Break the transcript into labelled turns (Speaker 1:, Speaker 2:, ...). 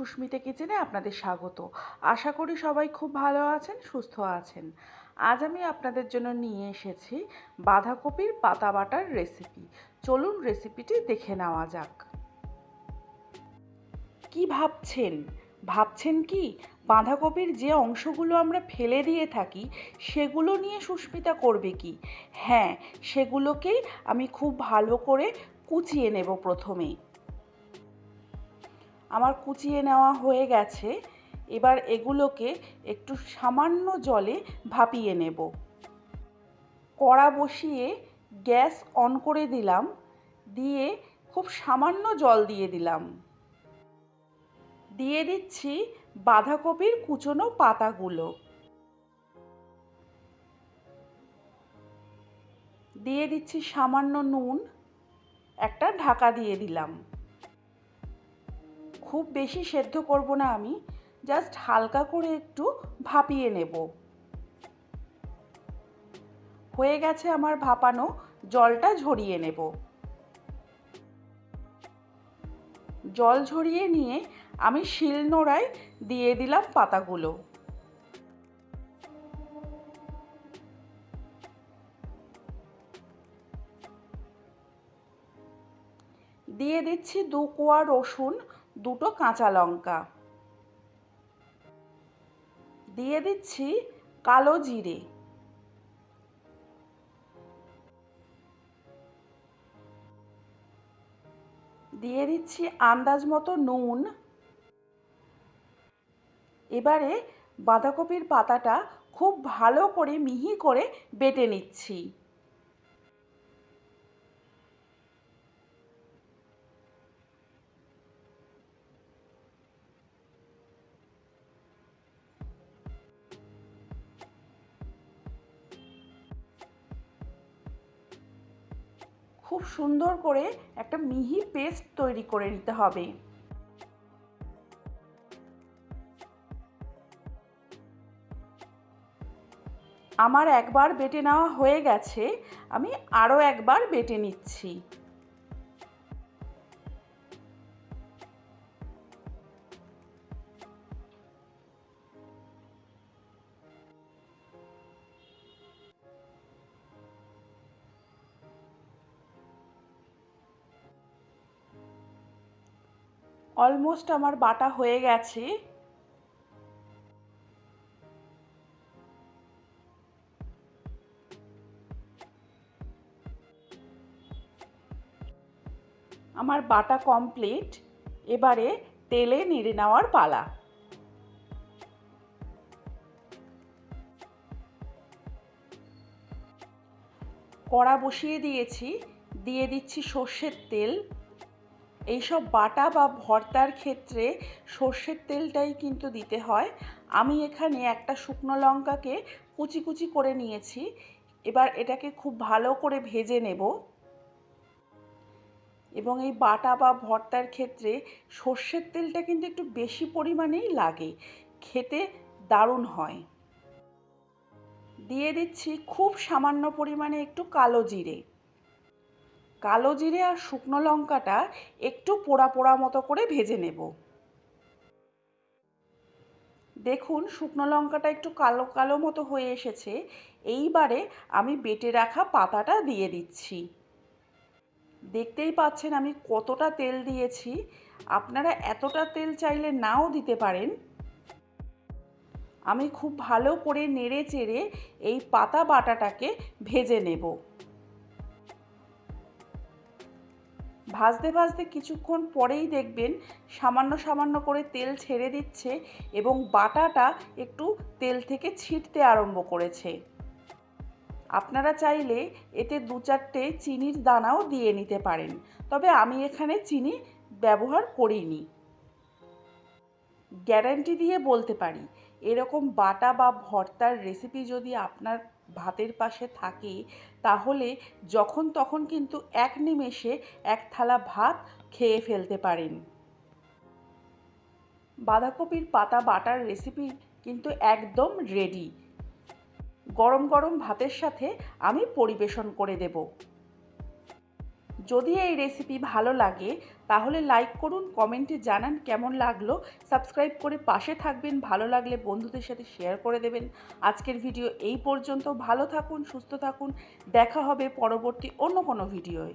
Speaker 1: সুস্মিতা কিচেনে আপনাদের স্বাগত। আশা করি সবাই খুব ভালো আছেন, সুস্থ আছেন। আজ আমি আপনাদের জন্য নিয়ে এসেছি বাঁধাকপির পাতা বাটার রেসিপি চলুন রেসিপিটি দেখে নেওয়া যাক। কি ভাবছেন? ভাবছেন কি? বাঁধাকপির যে অংশগুলো আমরা ফেলে দিয়ে থাকি, সেগুলো নিয়ে সুস্মিতা করবে কি? হ্যাঁ সেগুলোকেই আমি খুব ভালো করে কুচিয়ে নেব প্রথমেই আমার কুচিয়ে নেওয়া হয়ে গেছে, এবার এগুলোকে একটু সামান্য জলে ভাপিয়ে নেব। কড়া বসিয়ে গ্যাস অন করে দিলাম, দিয়ে খুব সামান্য জল দিয়ে দিলাম। দিয়ে দিচ্ছি বাঁধাকপির কুচনো পাতাগুলো। দিয়ে দিচ্ছি সামান্য নুন, একটা ঢাকা দিয়ে দিলাম। খুব বেশি সেদ্ধ করব না আমি জাস্ট হালকা করে একটু ভাপিয়ে নেব। হয়ে গেছে আমার ভাপানো, জলটা ঝরিয়ে নেব। জল ঝরিয়ে নিয়ে আমি শিলনোড়ায় দিয়ে দিলাম পাতাগুলো। দিয়ে দিচ্ছি দু কোয়া রসুন দুটো কাঁচা লঙ্কা। দিয়ে দিচ্ছি কালো জিরে। দিয়ে দিচ্ছি আন্দাজ মতো নুন। এবারে বাঁধাকপির পাতাটা খুব ভালো করে মিহি করে বেটে নিচ্ছি। খুব সুন্দর করে একটা মিহি পেস্ট তৈরি করে নিতে হবে। আমার একবার বেটে নেওয়া হয়ে গেছে, আমি আরও একবার বেটে নিচ্ছি। অলমোস্ট আমার বাটা হয়ে গেছে। আমার বাটা কমপ্লিট এবারে তেলে নেড়ে নেওয়ার পালা। কড়া বসিয়ে দিয়েছি, দিয়ে দিচ্ছি সর্ষের তেল। এইসব বাটা বা ভর্তার ক্ষেত্রে সর্ষের তেলটাই কিন্তু দিতে হয়। আমি এখানে একটা শুকনো লঙ্কাকে কুচি কুচি করে নিয়েছি। এবার এটাকে খুব ভালো করে ভেজে নেব। এবং এই বাটা বা ভর্তার ক্ষেত্রে সর্ষের তেলটা কিন্তু একটু বেশি পরিমাণেই লাগে। খেতে দারুণ হয়। দিয়ে দিচ্ছি খুব সামান্য পরিমাণে একটু কালো জিরে। কালো জিরে আর শুকনো লঙ্কাটা একটু পোড়া পোড়া মতো করে ভেজে নেব। দেখুন, শুকনো লঙ্কাটা একটু কালো কালো মতো হয়ে এসেছে। এইবারে আমি বেটে রাখা পাতাটা দিয়ে দিচ্ছি। দেখতেই পাচ্ছেন আমি কতটা তেল দিয়েছি। আপনারা এতটা তেল চাইলে নাও দিতে পারেন। আমি খুব ভালো করে নেড়ে চেড়ে এই পাতা বাটাটাকে ভেজে নেব। ভাজতে ভাজতে কিছুক্ষণ পরেই দেখবেন সামান্য সামান্য করে তেল ছেড়ে দিচ্ছে এবং বাটাটা একটু তেল থেকে ছিটতে আরম্ভ করেছে। আপনারা চাইলে এতে দু চারটে চিনির দানাও দিয়ে নিতে পারেন, তবে আমি এখানে চিনি ব্যবহার করিনি। গ্যারান্টি দিয়ে বলতে পারি, এরকম বাটা বা ভর্তার রেসিপি যদি আপনার ভাতের পাশে থাকে, তাহলে যখন তখন কিন্তু এক নিমেষে এক থালা ভাত খেয়ে ফেলতে পারেন। বাঁধাকপির পাতা বাটার রেসিপি কিন্তু একদম রেডি গরম গরম ভাতের সাথে আমি পরিবেশন করে দেব। যদি এই রেসিপি ভালো লাগে, তাহলে লাইক করুন কমেন্টে জানান কেমন লাগল। সাবস্ক্রাইব করে পাশে থাকবেন, ভালো লাগলে বন্ধুদের সাথে শেয়ার করে দেবেন। আজকের ভিডিও এই পর্যন্ত, ভালো থাকুন, সুস্থ থাকুন, দেখা হবে পরবর্তী অন্য কোনো ভিডিওয়